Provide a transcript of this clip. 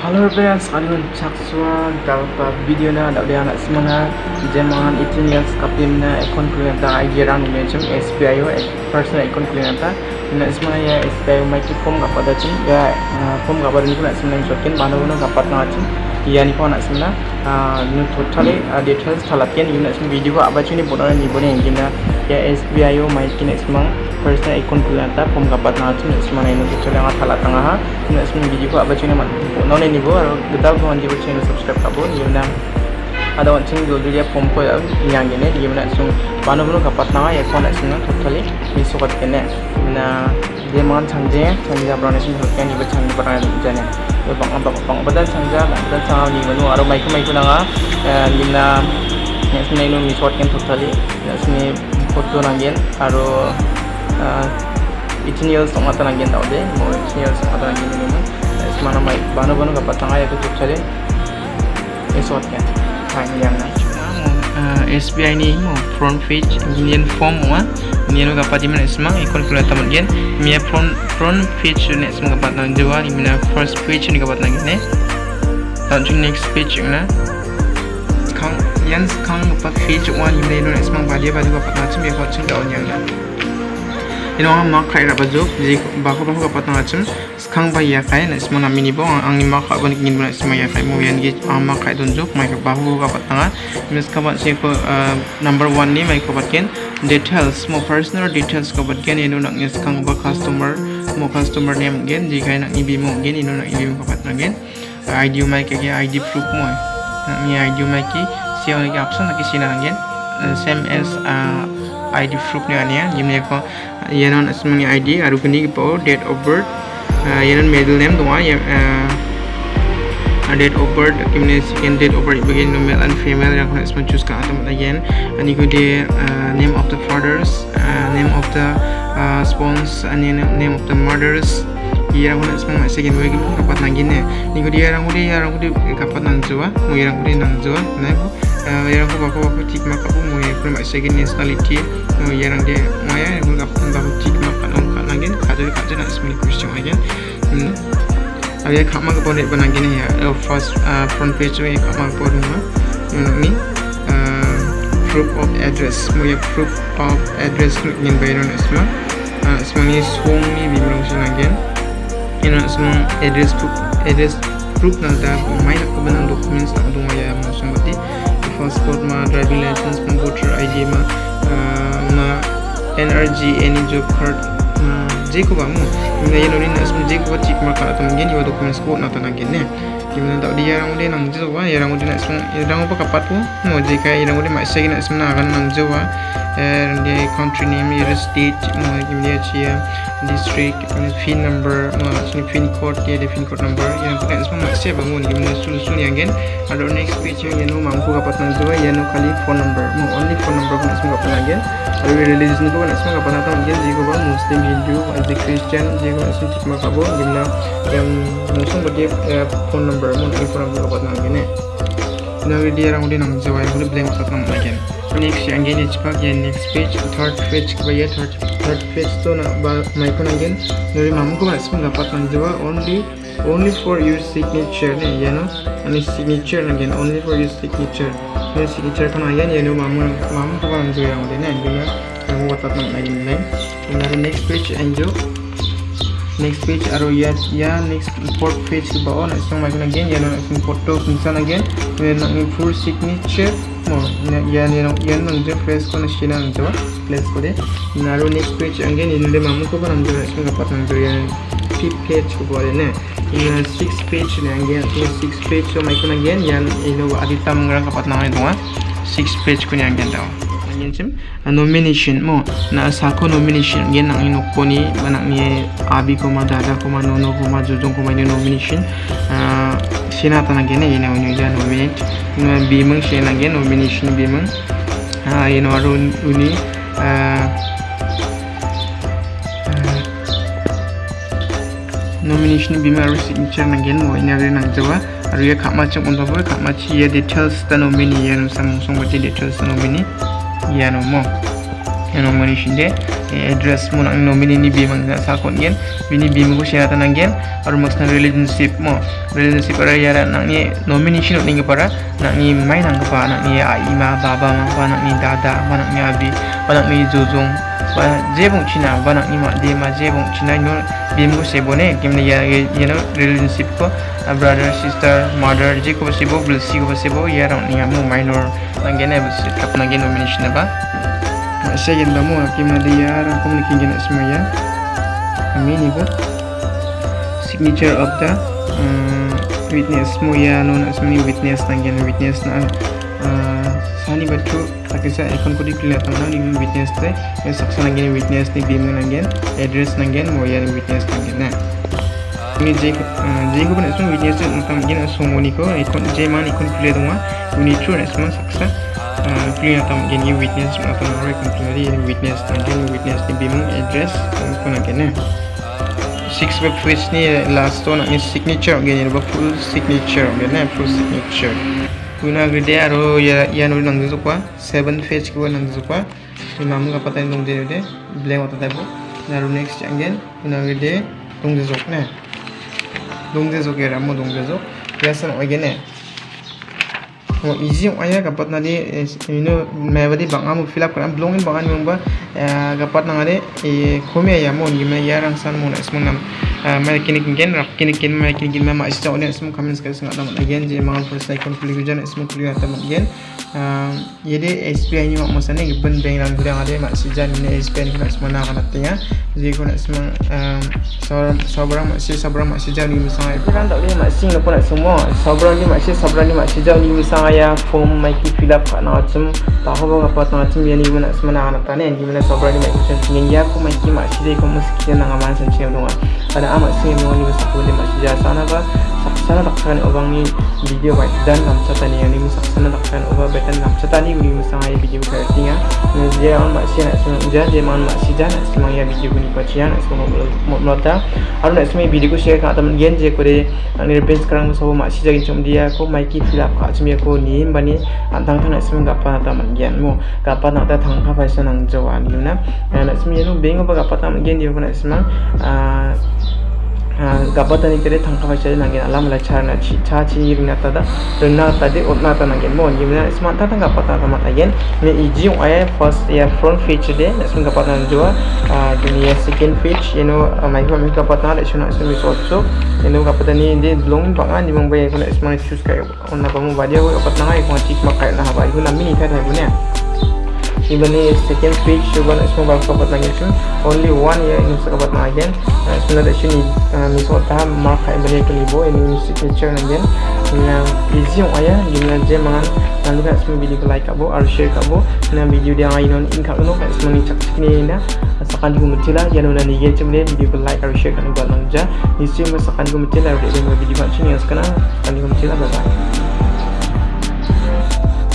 Halo friends, kalian caksua galpa video na dia anak semana jemangan itu ni kapim na akun kuliah ta ajaran ni macam SBI yo personal akun kuliah ta nak semana ya SBI mai tu form apa dah cing ya form apa ni pun nak semana jokin mana pun nak apa nak cing ya ni pun nak semana nu totally details thalakian ni nak semana video apa cing ni bodoh ni bodoh yang gina ya SBI yo mai kini semang personal akun kuliah ta form apa nak cing semana ini totally yang thalat tengah ha nak semana video apa cing ni bodoh ni bo aro gedal ko anje channel subscribe kabo ni na ada wan ching dulu dia pom ko yang ini dia mana sung panu panu kapat na ya kon sing totally ni sokat kene na dia man changje changja brane sing hokken ni chang brane jane yo bang bang bang badal changja badal chang ni manu aro mai ko mai ko na ni na ni sing ni ni sokat ken totally na sing foto nangen aro itiniyal songatan nangen tawde mo itiniyal songatan nangen ni mana mai banu banu ka patanga ya tutup chale esot kan. Hai yang na SBI ni mo front page Indian form wa Indian ka pati mana semang ikon kula tamat gen. Mia front front page ni semang ka patang jawa ni mana first page ni ka patang gen ne dan next page na kang yan kang pa page one ni mana ni semang badia badia ka patang chim ya ka chung daun yang na ino ang mak khai raba juk ji bako bako kapat na chim skang ba ya khai na isma nami ni bo ang ni mak ba ngin ba isma ya khai mo yan gi ang mak khai don juk mai ka bako kapat na mis kapat si ko number 1 ni mai kapat ken details mo personal details kapat ken ino nak ni skang ba customer mo customer name gen. Ji khai nak ni bi mo gen ino nak ni kapat na gen. Id mai ke id proof mo ni id mai ki si ang option nak ki sina gen same as uh, ID proof ni ania jimne ko yenon asmani ID aru kini po date of birth yenon middle name doa ya date of birth kimne second date of birth begin male and female yang kena asman choose ka atam again ani ko de name of the fathers name of the spawns and name of the mothers iya ko asman ma second way ko kapat nangin ne ni ko dia rang ko dia rang ko dia kapat nang jua mo rang ko dia nang jua na ko yang aku bawa bawa cik mak aku mau yang pernah second nationality mau yang dia mau yang aku dapat bawa cik mak kan orang kan lagi kaji kaji nak semua question lagi अब ये खामा का पॉइंट बना के नहीं है first front page में ये खामा का पॉइंट हुआ ini proof of address मुझे proof of address ingin bayar semua semua ni song ni bimbang sih lagi ini semua address proof address proof nanti main aku benang documents nak dong ya macam berarti पासपोर्टमा driving लाइसेन्समा voter आइडीमा मा एनआरजी एनी जब कार्ड जेको भए पनि यो नै जेको चिकमा कार्ड नगेन यो डकुमेन्ट्सको नत नगेन ने gimana tak dia orang dia nang jawa ya orang dia nak sum ya orang apa kapat tu? Mo je ka ya orang dia mak sai nak sum na kan nang jawa and the country name your state mo gimana chia district pin number mo sini pin code dia ada pin code number. Yang kita semua mak sai bangun gimana sul-sul yang gen ada next page yang no mampu kapat nang jawa ya no kali phone number. Mo only phone number kan semua kapat lagi ada religion tu kan semua kapat nang gen jika ba muslim hindu atau christian jika sum cik mak kabo gimana yang musuh bagi phone number berbunyi ikuran berbuat nang gini. Nah, dia orang udah nang jawab yang udah blank satu nang gini. Next yang gini cepat ya next page third page kaya ya third third page tuh nang bar maikun nang gini. Nuri mamu kau masih pun dapat nang jawab only only for your signature nih ya no. Ani signature nang gini only for your signature. Ini signature kan aja nih, mamu mamu kau nang jawab yang udah nih. Angin lah, mamu dapat nang gini nih. Nanti next page angel next page next aro ya ya next fourth page ke bawah nak semua macam again ya nak foto kuncan again then nak full signature mo yan yan yan nang je press ko na siya nang jawa press ko de naro next page again ini le mamu ko jawa sing kapat nang jawa yan fifth page ko boleh ne in sixth page ne again so sixth page so ko again yan ino adita mengrang kapat nang itu ha sixth page ko ni again tau again sim nomination mo. Na sako nomination. Again nang ino ko ni banak ni abi ko ma dada ko ma nono ko ma jujung ko ma ni nomination sina tanah gini ini unu jan nominate. Unu bimeng sina gini nomination bimeng. Ini waru uni. Nomination bimeng aru signature nangin mo ini aru nang jawa. Aru ya kak macam untuk apa kak macam ya details ta nomini ya nusam musong baca details ta nomini ya no mo yang nomor shinde address mo nang nomini ni bi mang sa kon gen bini bi mo share tan gen ar max na relationship mo relationship ara yara nang ni nomini shino ning para nang ni mai nang pa nang ni ai ma baba ma pa nang ni dada ma nang ni abi pa nang ni jojong pa je bong china ba nang ni ma de ma je bong china no bi mo se bone kemne ya you know relationship ko brother sister mother je ko se bo bless ko se bo ya rang ni mo minor nang gen ne kap nang gen nomini shina ba lagi mana dia orang kau mungkin jenak semua ya. Signature of the um, witness semua ya no semua witness nanti witness na uh, sani betul tak kisah ikon kau dikelihat mana ni witness tu yang saksa nanti witness ni di mana nanti address nanti mau ya witness nanti nah ini je je kau pun nak semua witness tu nanti mungkin semua ni kau ikon je mana ikon kelihat tu mah ini true nak semua saksa clear atau mungkin ni witness atau orang yang tadi ini witness nanti witness ni bimbing address apa nak kena six web page ni last tu nak ni signature gini ni full signature gini full ya ya ni ne nong tu zok ya ramu nong tu zok biasa nak gini Oh, easy yung ayah kapat na di you know may badi bang amo fill up kan blongin bang ano ba kapat na nga di e kumi ayah mo gimana yarang san mo na ismo nam may kinikin rak kinikin may kinikin may maisya ulit ismo kami sa kasi nga tamat again di mga first like kung kuligo dyan ismo kuligo tamat again jadi SPI ni mak masa ni ben beng lang gudang ada mak sejan ni SPI ni nak semua nak nak tanya jadi kau nak semua sabar sabar mak si sabar mak sejan ni misalnya kan tak boleh mak sing nak semua. Sabar ni mak si sabar ni mak sejan ni misalnya saya form mai ki fill up kana chum ta ho ga pat na chum yani mana semana ana tane ni mana sobra ni mai kuchen ngin ya ko mai ki ma shi dai ko muski na ngaman san che dong ada ama si mo ni sa ko de saksana takkan obang ni video bai dan nam chata ni yani saksana takkan oba betan nam chata ni ni musang ai video ka tinga ni je on ma shi na sun ja je man ma shi ja na semang ya video ni pa chian semua mo nota aru na semai video ko share ka teman gen je ko de ni repin sekarang so ma shi ja chum dia ko mai ki fill up ka chum ya ko ni bani antang tang nak semua gapa nak tamat gian mo gapa nak ta thang ka paisa nang jawa ni na nak semua ni bing apa gapa tamat gian dia pun nak semua gapa tani kere thang ka paisa nang gian alam la char na chi cha chi ni na ta da rena ta de ot na ta nang gian mo ni na semua ta thang gapa ta tamat gian ni iji yung ayah first ya front feature de nak semua gapa nang jawa dunia second page you know mai gapa ta le shuna semua so so you long bangan ni mong bayi ko nak semua choose kayo on na pa mo ba dia ko dapat nangai kung chik makai na haba iku nami ni thai thai punya even ni second page coba nak semua dapat nangai tu only one ya ini suka dapat nangai again sebenarnya sini ni so ta mark kai bani ko libo ini signature nangai na easy yung aya gimana je mangan nanti kan semua video like kabo or share kabo na video dia ngai non in kabo kan semua ni cak cak ni na asakan juga mencela jangan nanti gen cemle video like or share kan buat nangja isi masakan juga mencela video video macam ni. Sekarang kan juga mencela bye bye